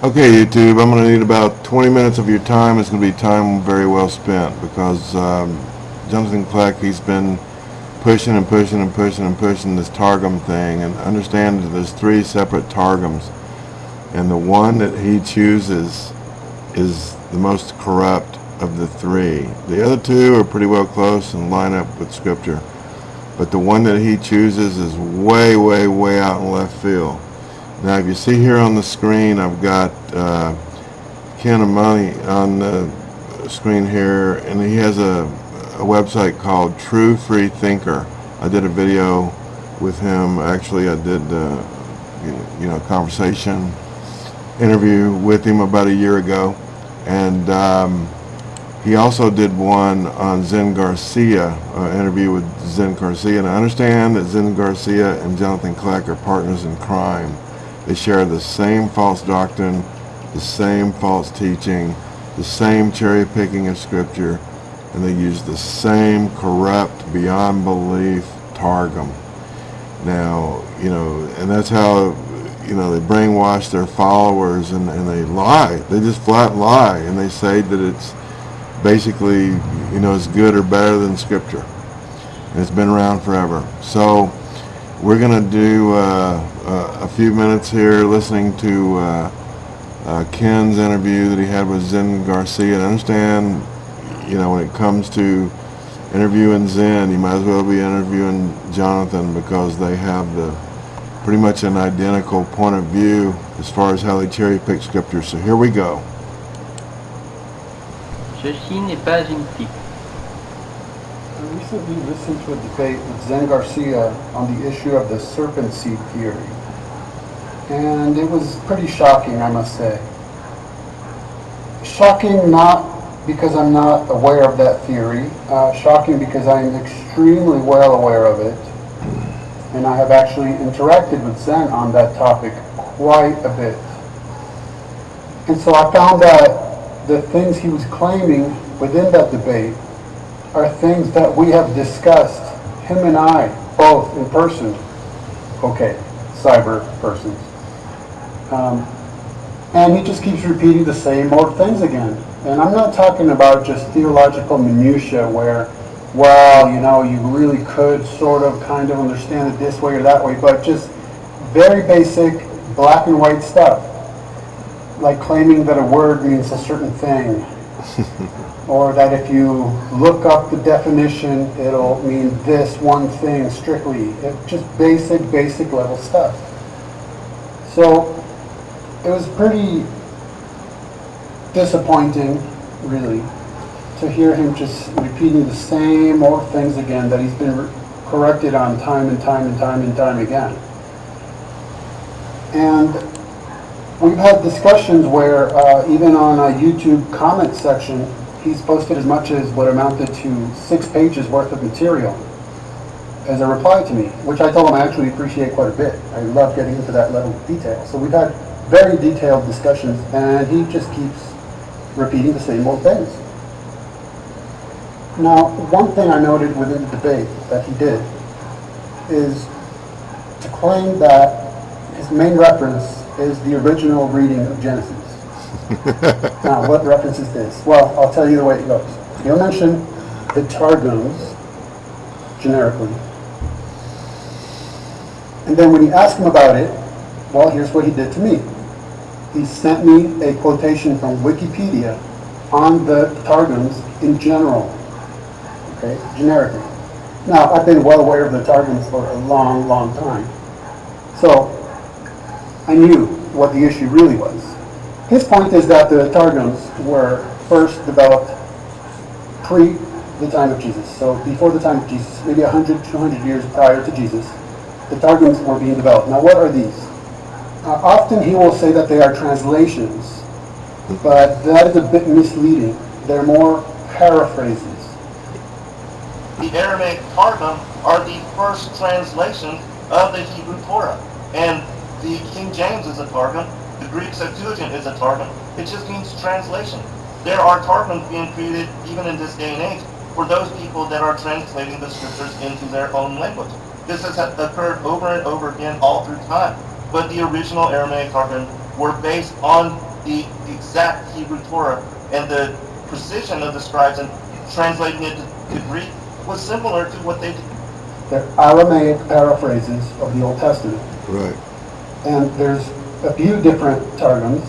Okay, YouTube, I'm going to need about 20 minutes of your time. It's going to be time very well spent because um, Jonathan Kleck, he's been pushing and pushing and pushing and pushing this Targum thing. And understand that there's three separate Targums. And the one that he chooses is the most corrupt of the three. The other two are pretty well close and line up with Scripture. But the one that he chooses is way, way, way out in left field. Now, if you see here on the screen, I've got uh, Ken Amani on the screen here, and he has a, a website called True Free Thinker. I did a video with him. Actually, I did, uh, you know, conversation interview with him about a year ago, and um, he also did one on Zen Garcia, uh, interview with Zen Garcia, and I understand that Zen Garcia and Jonathan Kleck are partners in crime. They share the same false doctrine, the same false teaching, the same cherry picking of scripture, and they use the same corrupt, beyond belief Targum. Now, you know, and that's how, you know, they brainwash their followers and, and they lie. They just flat lie and they say that it's basically, you know, it's good or better than scripture. And it's been around forever. So, we're going to do uh, uh, a few minutes here listening to uh, uh, Ken's interview that he had with Zen Garcia. And understand, you know, when it comes to interviewing Zen, you might as well be interviewing Jonathan because they have the pretty much an identical point of view as far as how they cherry pick scripture. So here we go. Ceci n'est pas une pipe. I recently listened to a debate with Zen Garcia on the issue of the serpent seed theory. And it was pretty shocking, I must say. Shocking not because I'm not aware of that theory, uh, shocking because I am extremely well aware of it. And I have actually interacted with Zen on that topic quite a bit. And so I found that the things he was claiming within that debate are things that we have discussed, him and I, both in person. Okay, cyber persons. Um, and he just keeps repeating the same old things again. And I'm not talking about just theological minutia where, well, you know, you really could sort of kind of understand it this way or that way, but just very basic black and white stuff. Like claiming that a word means a certain thing. or that if you look up the definition, it'll mean this one thing strictly. Just basic, basic level stuff. So it was pretty disappointing, really, to hear him just repeating the same old things again that he's been corrected on time and time and time and time again. And we've had discussions where uh, even on a YouTube comment section, he's posted as much as what amounted to six pages worth of material as a reply to me, which I told him I actually appreciate quite a bit. I love getting into that level of detail. So we've had very detailed discussions, and he just keeps repeating the same old things. Now, one thing I noted within the debate that he did is to claim that his main reference is the original reading of Genesis. Now, what reference is this? Well, I'll tell you the way it goes. He'll mention the Targums, generically. And then when you ask him about it, well, here's what he did to me. He sent me a quotation from Wikipedia on the Targums in general, okay, generically. Now, I've been well aware of the Targums for a long, long time. So, I knew what the issue really was. His point is that the Targums were first developed pre the time of Jesus. So before the time of Jesus, maybe 100, 200 years prior to Jesus, the Targums were being developed. Now what are these? Uh, often he will say that they are translations, but that is a bit misleading. They're more paraphrases. The Aramaic Targum are the first translation of the Hebrew Torah. And the King James is a Targum, the Greek Septuagint is a Targum. It just means translation. There are Targums being created even in this day and age for those people that are translating the scriptures into their own language. This has occurred over and over again all through time. But the original Aramaic Targum were based on the exact Hebrew Torah and the precision of the scribes and translating it to, to Greek was similar to what they did. They're Aramaic paraphrases of the Old Testament. Right. And there's a few different targums,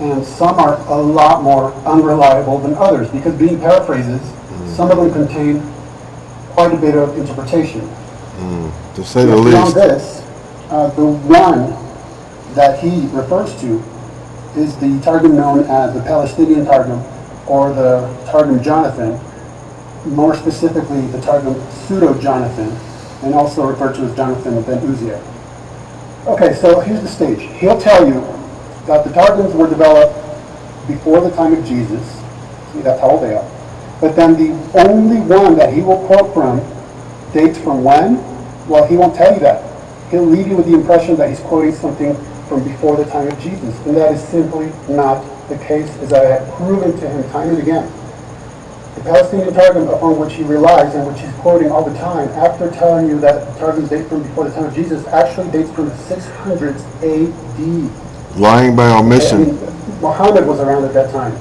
and some are a lot more unreliable than others, because being paraphrases, some of them contain quite a bit of interpretation. To say the least. this, uh, the one that he refers to is the Targum known as the Palestinian Targum, or the Targum Jonathan, more specifically the Targum Pseudo-Jonathan, and also referred to as Jonathan ben Uzziel. Okay, so here's the stage. He'll tell you that the Targums were developed before the time of Jesus. See, that's how old they are. But then the only one that he will quote from dates from when? Well, he won't tell you that. He'll leave you with the impression that he's quoting something from before the time of Jesus. And that is simply not the case, as I have proven to him time and again. The Palestinian Targum upon which he relies and which he's quoting all the time, after telling you that the Targums date from before the time of Jesus, actually dates from the 600s AD. Lying by I omission. mean, Muhammad was around at that time.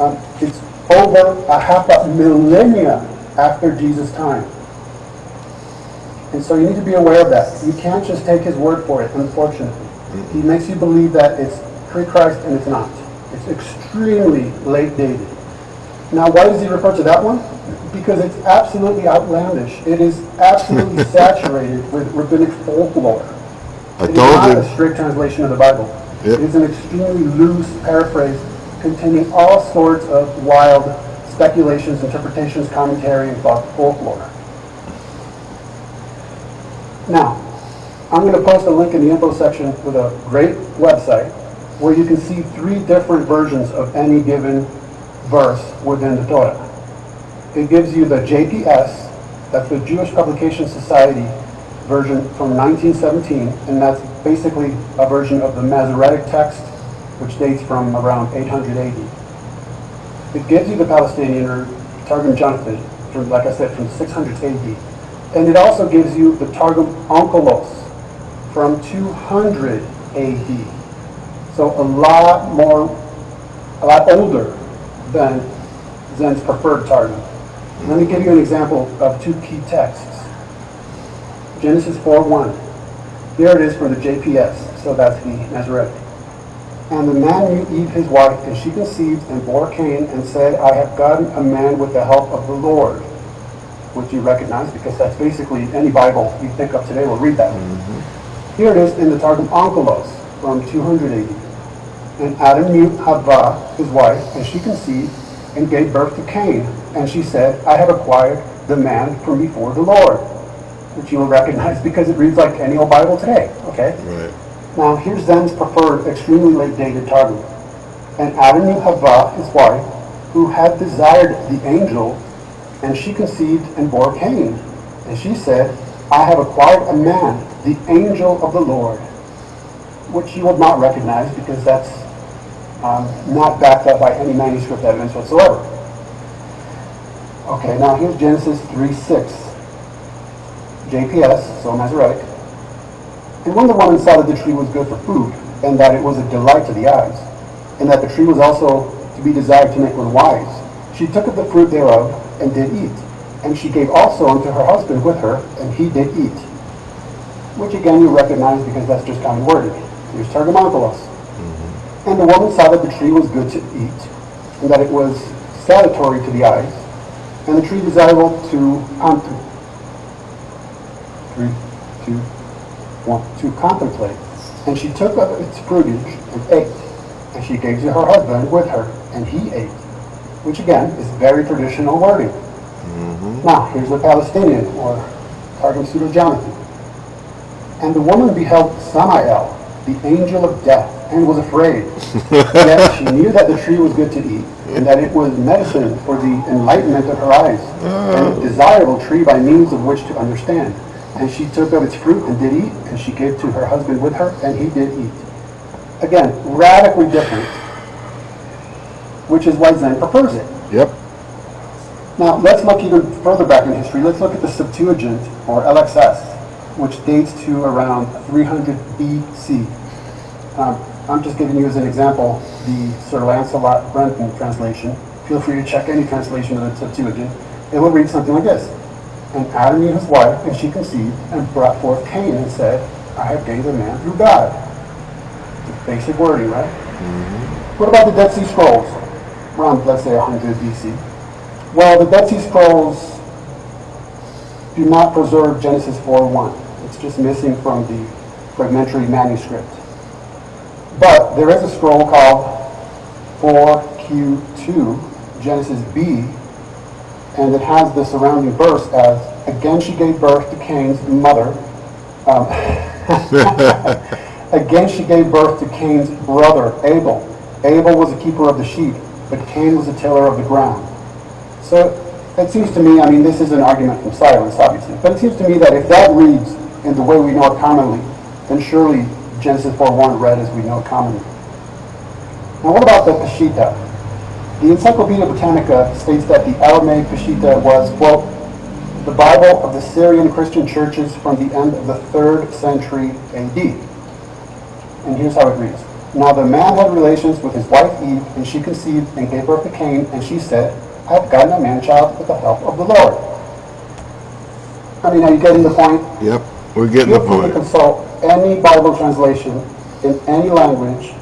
Um, it's over a half a millennia after Jesus' time. And so you need to be aware of that. You can't just take his word for it, unfortunately. He makes you believe that it's pre-Christ and it's not. It's extremely late dated. Now, why does he refer to that one? Because it's absolutely outlandish. It is absolutely saturated with rabbinic folklore. I It is told not you. a strict translation of the Bible. Yep. It is an extremely loose paraphrase containing all sorts of wild speculations, interpretations, commentary, and folk- folklore. Now, I'm going to post a link in the info section with a great website where you can see three different versions of any given verse within the Torah. It gives you the JPS, that's the Jewish Publication Society version from 1917, and that's basically a version of the Masoretic text, which dates from around 800 AD. It gives you the Palestinian or Targum Jonathan, from, like I said, from 600 AD. And it also gives you the Targum Onkelos from 200 AD. So a lot more, a lot older than Zen's preferred Targum. Let me give you an example of two key texts. Genesis 4:1. There it is for the JPS, so that's the Masoretic. And the man knew Eve his wife, and she conceived and bore Cain, and said, I have gotten a man with the help of the Lord. Which you recognize, because that's basically, any Bible you pick up today will read that. Mm-hmm. Here it is in the Targum Onkelos from 200 AD. And Adam knew Havah, his wife, and she conceived and gave birth to Cain. And she said, I have acquired the man from before the Lord. Which you will recognize because it reads like any old Bible today, okay? Right. Now, here's Zen's preferred, extremely late dated Targum. And Adam knew Havah, his wife, who had desired the angel, and she conceived and bore Cain. And she said, I have acquired a man, the angel of the Lord, which you will not recognize because that's um, not backed up by any manuscript evidence whatsoever. Okay, now here's Genesis 3.6. JPS, so Masoretic. And when the woman saw that the tree was good for food, and that it was a delight to the eyes, and that the tree was also to be desired to make one wise, she took of the fruit thereof, and did eat. And she gave also unto her husband with her, and he did eat. Which again you recognize because that's just common wording. Here's Targum Onkelos. And the woman saw that the tree was good to eat, and that it was salutary to the eyes, and the tree desirable to contemplate. Three, two, one, to contemplate. And she took up its fruitage and ate, and she gave to her husband with her, and he ate. Which again is very traditional wording. Mm-hmm. Now, here's the Palestinian, or Targum Pseudo-Jonathan. And the woman beheld Samael, the angel of death, and was afraid. Yet she knew that the tree was good to eat, and that it was medicine for the enlightenment of her eyes, and a desirable tree by means of which to understand. And she took of its fruit and did eat, and she gave to her husband with her, and he did eat. Again, radically different, which is why Zen prefers it. Yep. Now, let's look even further back in history. Let's look at the Septuagint, or LXX, which dates to around 300 BC. Um, I'm just giving you as an example the Sir Lancelot Brenton translation. Feel free to check any translation of the Septuagint. It will read something like this. And Adam knew his wife, and she conceived, and brought forth Cain, and said, I have gained a man through God. Basic wording, right? What about the Dead Sea Scrolls? Around, let's say, 100 BC. Well, the Dead Sea Scrolls do not preserve Genesis 4.1. It's just missing from the fragmentary manuscript. But there is a scroll called 4Q2, Genesis B, and it has the surrounding verse as, Again she gave birth to Cain's mother. Um, Again she gave birth to Cain's brother, Abel. Abel was a keeper of the sheep, but Cain was a tiller of the ground. So it seems to me, I mean, this is an argument from silence, obviously, but it seems to me that if that reads in the way we know it commonly, then surely Genesis 4.1 read as we know it commonly. Now what about the Peshitta? The Encyclopedia Britannica states that the Aramaic Peshitta was, quote, the Bible of the Syrian Christian churches from the end of the 3rd century AD. And here's how it reads. Now the man had relations with his wife Eve, and she conceived and gave birth to Cain, and she said, I have gotten a man-child with the help of the Lord. I mean, are you getting the point? Yep, we're getting the free to consult any Bible translation in any language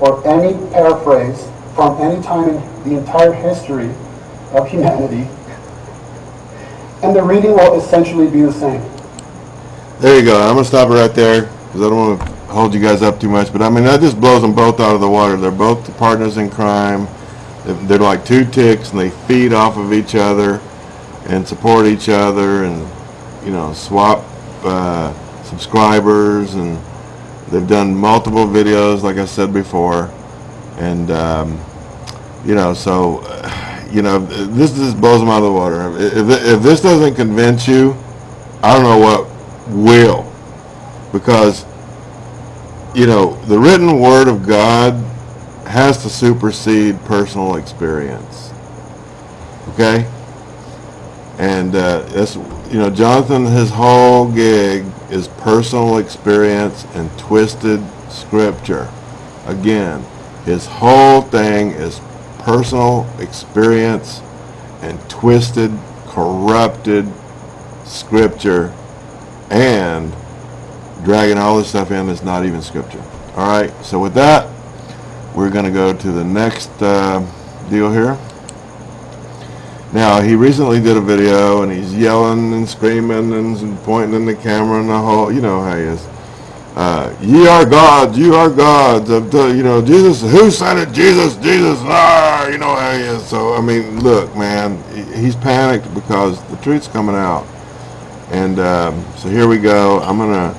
or any paraphrase from any time in the entire history of humanity, and the reading will essentially be the same. There you go. I'm gonna stop it right there because I don't want to hold you guys up too much. But I mean, that just blows them both out of the water. They're both partners in crime. They're- They're like two ticks, and they feed off of each other and support each other, and you know, swap uh, subscribers. And they've done multiple videos, like I said before, and um, you know, so you know, this just blows them out of the water. If, if this doesn't convince you, I don't know what will. Because, you know, the written word of God has to supersede personal experience. Okay? And uh, that's, you know, Jonathan, his whole gig is personal experience and twisted scripture. Again, his whole thing is personal experience and twisted, corrupted scripture and dragging all this stuff in that's not even scripture. All right, so with that, we're going to go to the next uh, deal here. Now, he recently did a video and he's yelling and screaming and pointing in the camera and the whole, you know how he is. Uh, ye are gods, you are gods. Of the, you know, Jesus, who said it? Jesus, Jesus, ah, you know how he is. So, I mean, look, man, he's panicked because the truth's coming out. And um, so here we go. I'm going to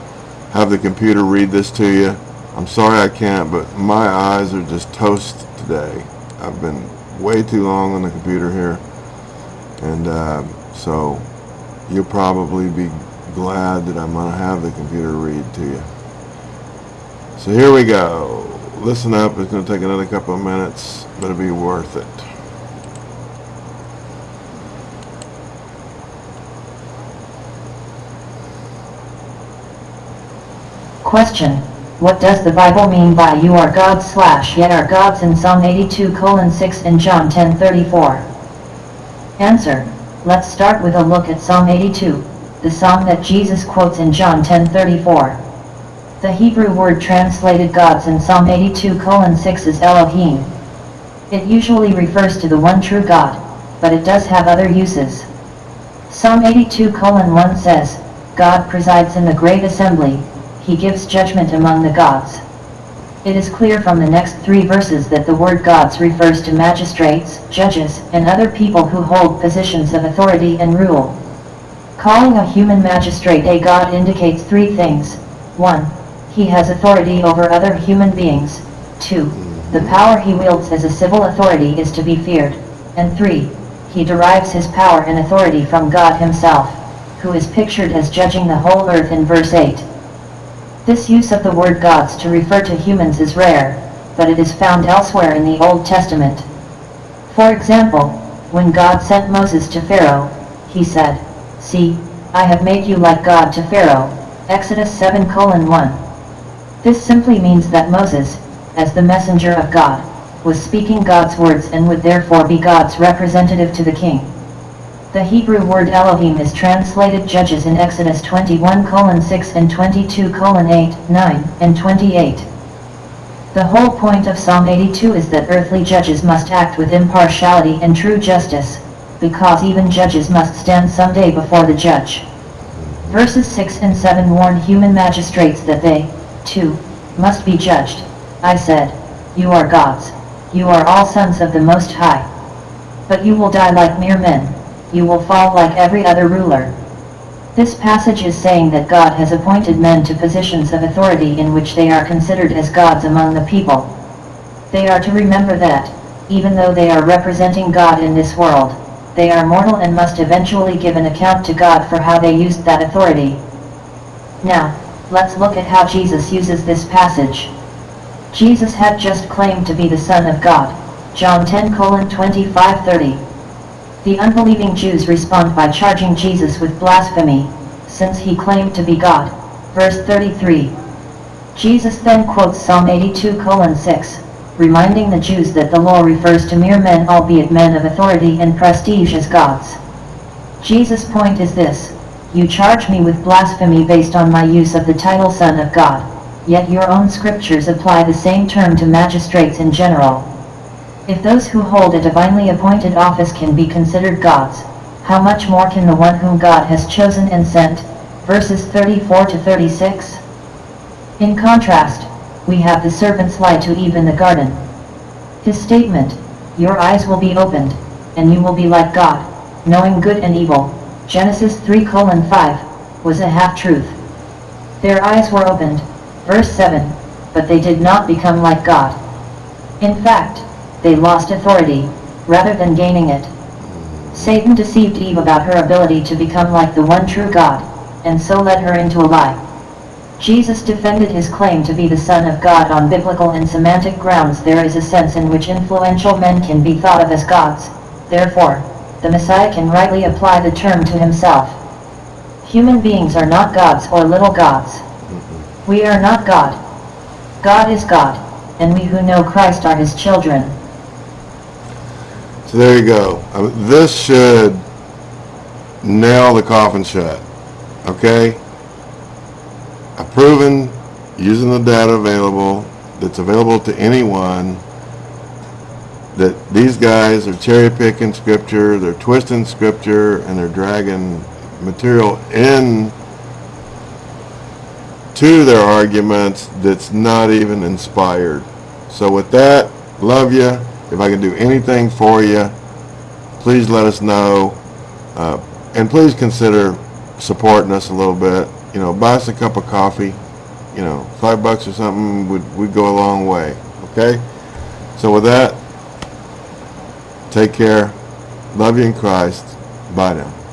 have the computer read this to you. I'm sorry I can't, but my eyes are just toast today. I've been way too long on the computer here. And um, so you'll probably be glad that I'm going to have the computer read to you. So here we go. Listen up. It's going to take another couple of minutes, but it'll be worth it. Question. What does the Bible mean by you are gods slash yet are gods in Psalm 82 colon 6 and John 10 34? Answer. Let's start with a look at Psalm 82, the psalm that Jesus quotes in John 10 34. The Hebrew word translated gods in Psalm 82 colon 6 is Elohim. It usually refers to the one true God, but it does have other uses. Psalm 82 colon 1 says, God presides in the great assembly, he gives judgment among the gods. It is clear from the next three verses that the word gods refers to magistrates, judges, and other people who hold positions of authority and rule. Calling a human magistrate a god indicates three things. 1. He has authority over other human beings. 2. The power he wields as a civil authority is to be feared. And 3. He derives his power and authority from God himself, who is pictured as judging the whole earth in verse 8. This use of the word gods to refer to humans is rare, but it is found elsewhere in the Old Testament. For example, when God sent Moses to Pharaoh, he said, See, I have made you like God to Pharaoh, Exodus 7 1. This simply means that Moses, as the messenger of God, was speaking God's words and would therefore be God's representative to the king. The Hebrew word Elohim is translated judges in Exodus 21 colon 6 and 22 colon 8, 9, and 28. The whole point of Psalm 82 is that earthly judges must act with impartiality and true justice, because even judges must stand someday before the judge. Verses 6 and 7 warn human magistrates that they, too, must be judged. I said, You are gods. You are all sons of the Most High. But you will die like mere men. You will fall like every other ruler. This passage is saying that God has appointed men to positions of authority in which they are considered as gods among the people. They are to remember that, even though they are representing God in this world, they are mortal and must eventually give an account to God for how they used that authority. Now, let's look at how Jesus uses this passage. Jesus had just claimed to be the Son of God, John 10 25 30. The unbelieving Jews respond by charging Jesus with blasphemy, since he claimed to be God. Verse 33. Jesus then quotes Psalm 82 6, reminding the Jews that the law refers to mere men albeit men of authority and prestige as gods. Jesus' point is this, you charge me with blasphemy based on my use of the title Son of God, yet your own scriptures apply the same term to magistrates in general. If those who hold a divinely appointed office can be considered gods, how much more can the one whom God has chosen and sent? Verses 34 to 36. In contrast, we have the serpent's lie to Eve in the garden. His statement, Your eyes will be opened, and you will be like God, knowing good and evil, Genesis 3 5, was a half-truth. Their eyes were opened, verse 7, but they did not become like God. In fact, they lost authority, rather than gaining it. Satan deceived Eve about her ability to become like the one true God, and so led her into a lie. Jesus defended his claim to be the Son of God on biblical and semantic grounds there is a sense in which influential men can be thought of as gods, therefore, the Messiah can rightly apply the term to himself. Human beings are not gods or little gods. We are not God. God is God, and we who know Christ are his children. So there you go. Uh, This should nail the coffin shut. Okay? I've proven, using the data available, that's available to anyone, that these guys are cherry picking scripture, they're twisting scripture, and they're dragging material in to their arguments that's not even inspired. So with that, love you. If I can do anything for you, please let us know. Uh, and please consider supporting us a little bit. You know, buy us a cup of coffee. You know, five bucks or something would, would go a long way. Okay? So with that, take care. Love you in Christ. Bye now.